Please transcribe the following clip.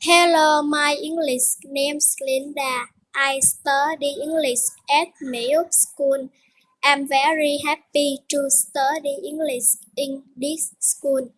Hello, my English name is Linda. I study English at Mayo School. I'm very happy to study English in this school.